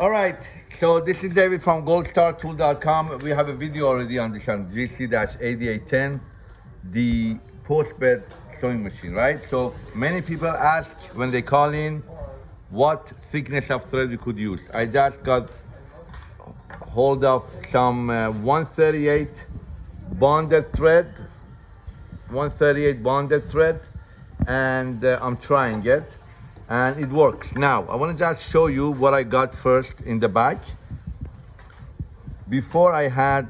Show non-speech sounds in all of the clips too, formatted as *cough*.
All right, so this is David from goldstartool.com. We have a video already on this on GC-8810, the post-bed sewing machine, right? So many people ask when they call in what thickness of thread we could use. I just got hold of some uh, 138 bonded thread, 138 bonded thread, and uh, I'm trying it and it works. Now, I wanna just show you what I got first in the back. Before I had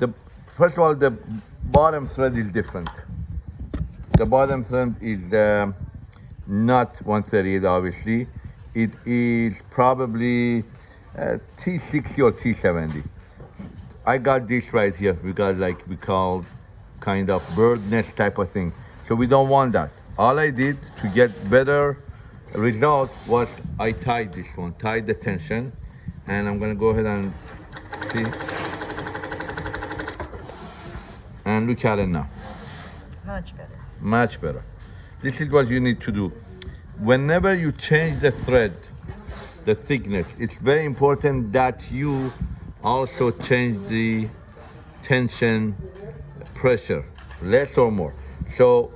the, first of all, the bottom thread is different. The bottom thread is um, not 138, obviously. It is probably uh, T60 or T70. I got this right here. We got like, we call kind of bird nest type of thing. So we don't want that. All I did to get better result was I tied this one, tied the tension, and I'm gonna go ahead and see. And look at it now, Much better. much better. This is what you need to do. Whenever you change the thread, the thickness, it's very important that you also change the tension pressure, less or more. So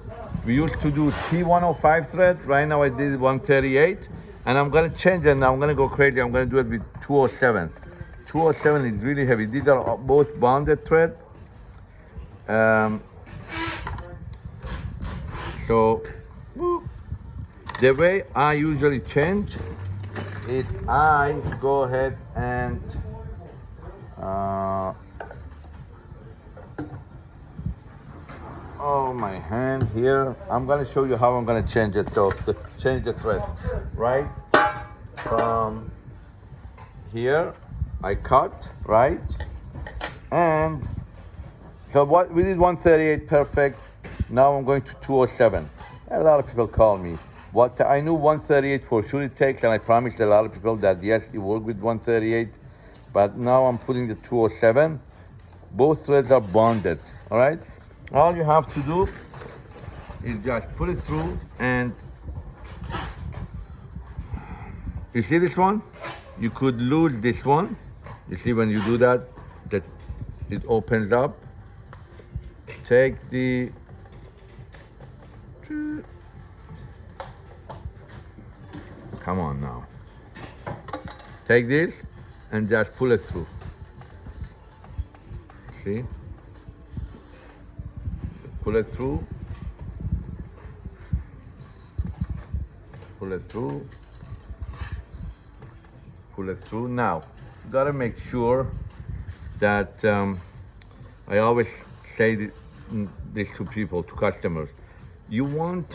we used to do T105 thread. Right now I did 138. And I'm gonna change it now. I'm gonna go crazy. I'm gonna do it with 207. 207 is really heavy. These are both bonded thread. Um, so the way I usually change is I go ahead and uh, oh my hand here. I'm going to show you how i'm going to change it so change the thread right? From here i cut right? And so what we did 138 perfect. Now i'm going to 207 a lot of people call me. What i knew 138 for sure it takes and i promised a lot of people that yes it worked with 138 but now i'm putting the 207 both threads are bonded all right all you have to do is just put it through and you see this one? You could lose this one. You see when you do that that it opens up. Take the come on now. Take this and just pull it through. See pull it through. Pull it through. Pull it through. Now gotta make sure that um, I always say this to people to customers. You want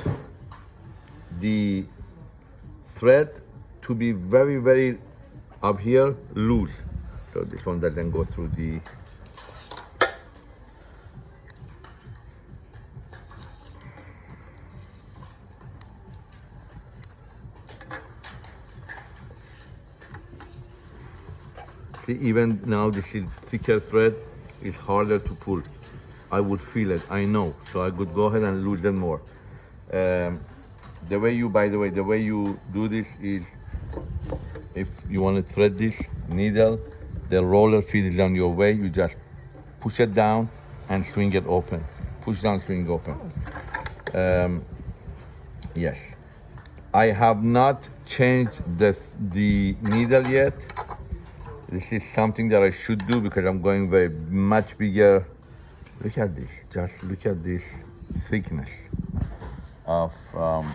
the thread to be very very up here loose. So this one doesn't go through the See, even now this is thicker thread is harder to pull. I would feel it, I know. So I could go ahead and loosen more. Um, the way you, by the way, the way you do this is if you want to thread this needle, the roller feed is on your way, you just push it down and swing it open. Push down, swing open. Um, yes. I have not changed the, the needle yet. This is something that I should do because I'm going very much bigger. Look at this, just look at this thickness of um,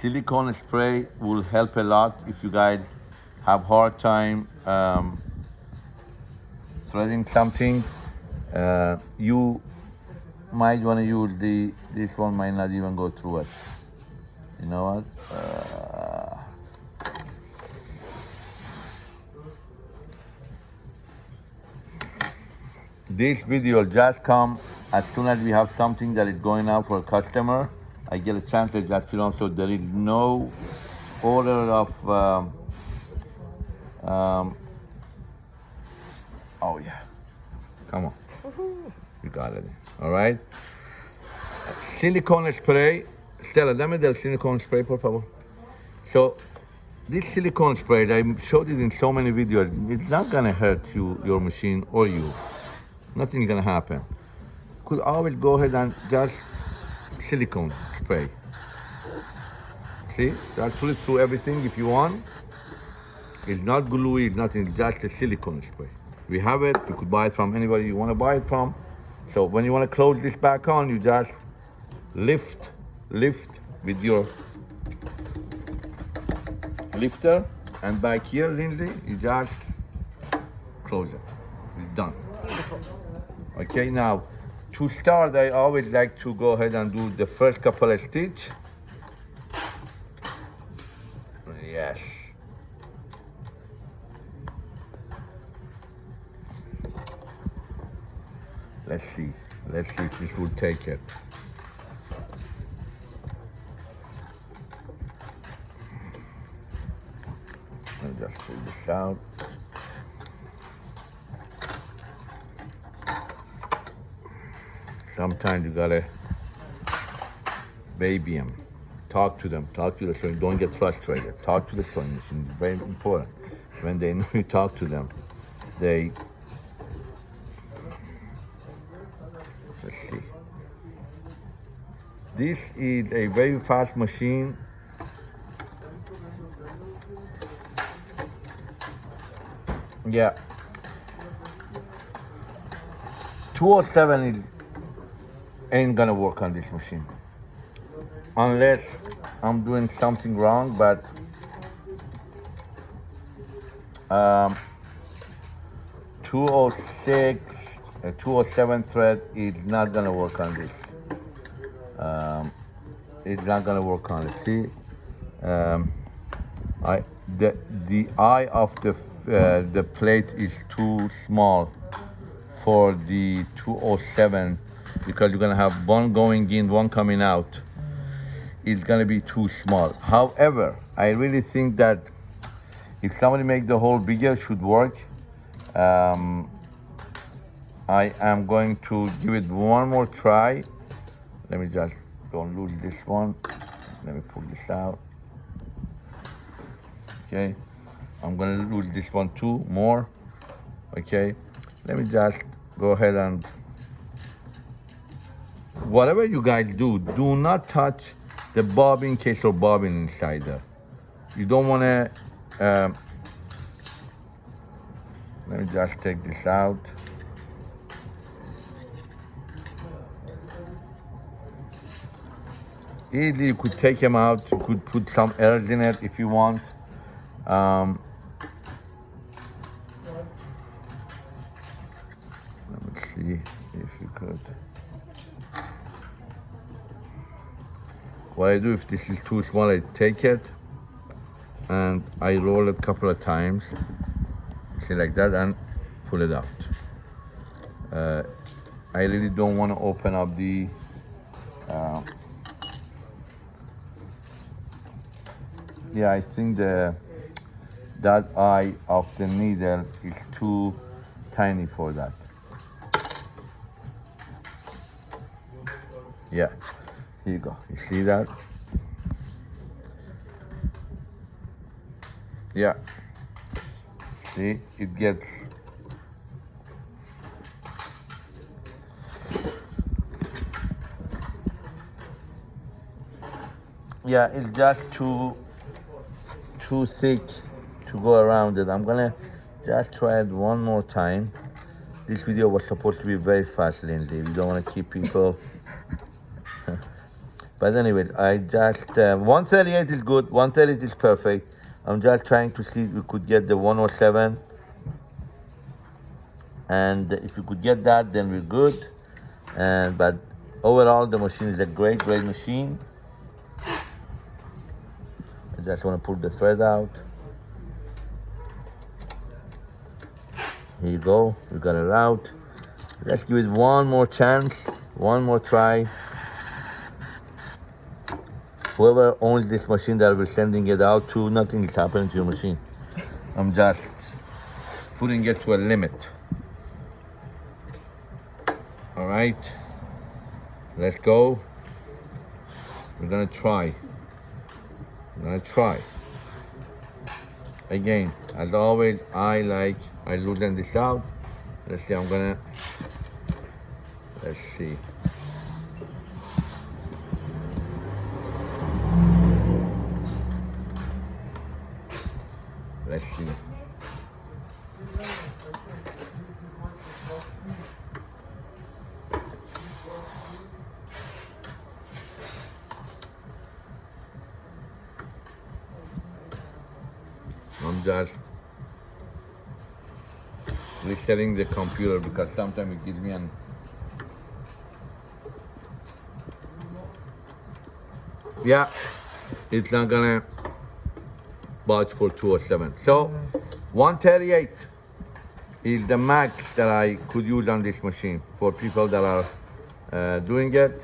silicone spray will help a lot if you guys have hard time um, threading something. Uh, you might want to use the, this one might not even go through it. You know what? Uh, this video just come as soon as we have something that is going out for a customer. I get a chance to just film so there is no order of um, um, oh yeah. Come on. You got it. All right. Silicone spray. Stella dame del silicone spray por favor. So this silicone spray, I showed it in so many videos, it's not gonna hurt you, your machine or you. Nothing's gonna happen. Could always go ahead and just silicone spray. See, just put it through everything if you want. It's not gluey, it's nothing, it's just a silicone spray. We have it, you could buy it from anybody you wanna buy it from. So when you wanna close this back on, you just lift, lift with your lifter and back here, Lindsay, you just close it. It's done. Okay, now to start, I always like to go ahead and do the first couple of stitch. Yes. Let's see. Let's see if this will take it. Just pull this out. Sometimes you gotta baby them, talk to them, talk to the sewing. Don't get frustrated. Talk to the machine. It's very important. When they know you talk to them, they. Let's see. This is a very fast machine. Yeah. 207 is, ain't gonna work on this machine. Unless I'm doing something wrong, but um, 206, uh, 207 thread is not gonna work on this. Um, it's not gonna work on it. See, um, I the the eye of the uh, the plate is too small for the 207 because you're gonna have one going in, one coming out. It's gonna be too small. However, I really think that if somebody make the hole bigger, should work. Um, I am going to give it one more try. Let me just don't lose this one. Let me pull this out. Okay, I'm gonna lose this one too more. Okay, let me just go ahead and whatever you guys do, do not touch the bobbin case or bobbin inside there. You don't want to. Um, let me just take this out. Easily, you could take them out. You could put some airs in it if you want. Um, let me see if you could. What I do if this is too small, I take it and I roll it a couple of times, see like that, and pull it out. Uh, I really don't want to open up the uh, yeah, I think the that eye of the needle is too tiny for that. Yeah, here you go. You see that? Yeah. See, it gets yeah, it's just too too thick to go around it. I'm gonna just try it one more time. This video was supposed to be very fast, Lindsay. We don't want to keep people. *laughs* but anyway, I just uh, 138 is good. 138 is perfect. I'm just trying to see if we could get the 107. And if we could get that, then we're good. And but overall, the machine is a great, great machine. I just want to pull the thread out. Here you go, we got it out. Let's give it one more chance, one more try. Whoever uh, owns this machine that we're sending it out to, nothing is happening to your machine. I'm just putting it to a limit. All right, let's go. We're gonna try. I'm gonna try. again, as always, I like, I loosen this out. Let's see, I'm gonna, let's see. Let's see. Just resetting the computer because sometimes it gives me an yeah it's not gonna budge for 207 so 138 is the max that I could use on this machine for people that are uh, doing it.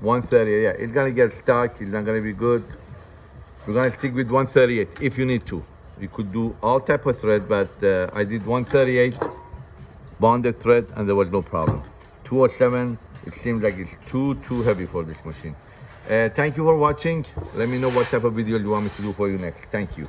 138 yeah it's gonna get stuck it's not gonna be good. We're gonna stick with 138 if you need to. You could do all type of thread, but uh, I did 138 bonded thread and there was no problem. 207, it seems like it's too, too heavy for this machine. Uh, thank you for watching. Let me know what type of video you want me to do for you next. Thank you.